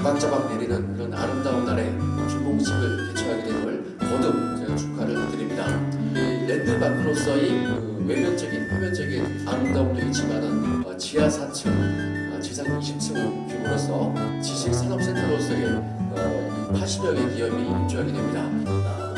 자박자박 내리는 그런 아름다운 날에 준공식을 개최하게 됨을 거듭 제가 축하를 드립니다. 랜드마크로서의 그 외면적인 표면적인 아름다움도 있지만은 어, 지하 4층, 어, 지상 20층 규모로서 지식산업센터로서의 어, 80여 개 기업이 입주하게 됩니다.